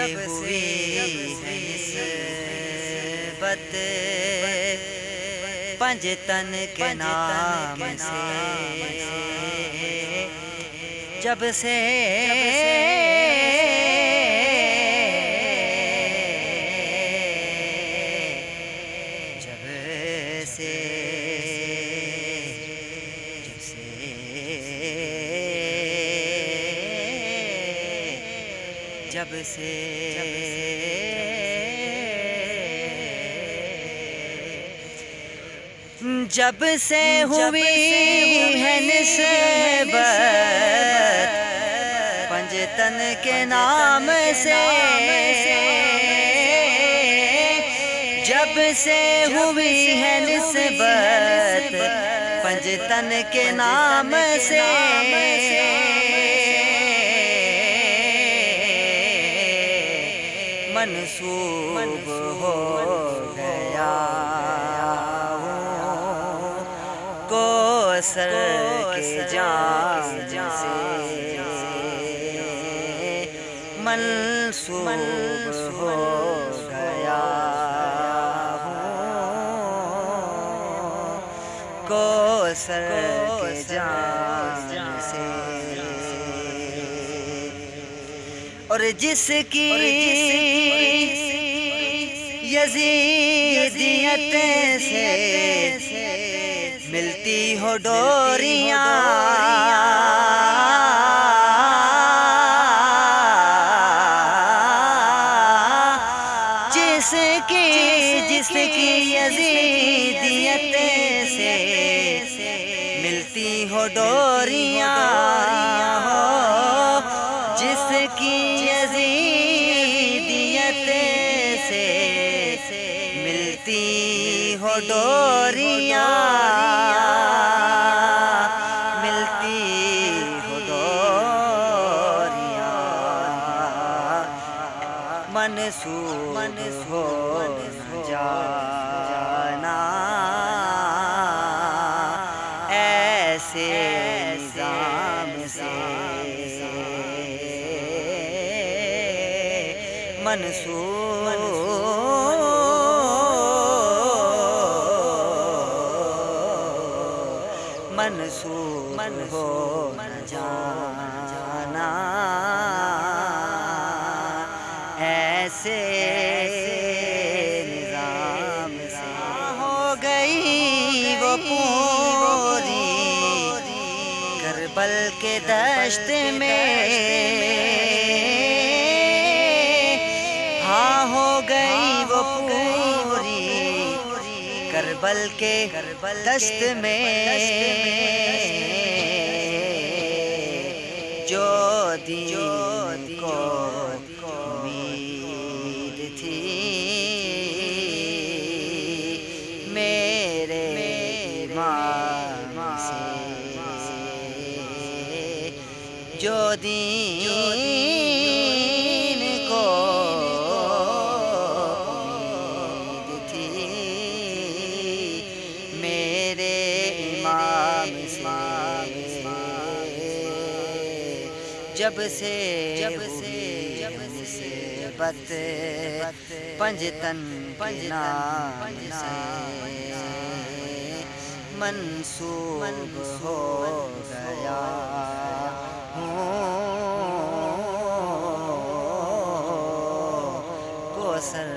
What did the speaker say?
جب سے نسبت پنج کے نام سے جب سے جب سے جب سے ہوئی ہے نسبت پنجتن کے نام سے جب سے ہوئی ہے نسبت پنجتن کے نام سے منسوب ہو گیا۔ کو سر کے جان سے منسوب ہو گیا۔ کو سر کے جان سے اور جس کی یزیدیت سے ملتی ہو ڈوریاں۔ جس کی جس کی یزیدیت سے ملتی ہو ڈوریاں۔ جس کی یزیدیت سے ملتی ہو ڈوریاں، ملتی ہو ڈوریاں۔ منسوخ ہو جانا۔ ایسے نظام سے منسوخ منسوخ ہو جانا ایسے نظام سے ہو گئی وہ پوری کربل کے دشت میں ہاں ہو گئی وہ پوری کربل کے دشت میں جو دین کو امید تھی میرے امام سے جو دین جب سے جب سے جب سے بت پنجتن سے منسوب ہو گیا ہوں کو سر کے جام